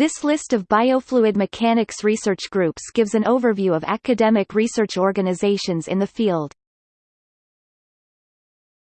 This list of biofluid mechanics research groups gives an overview of academic research organizations in the field.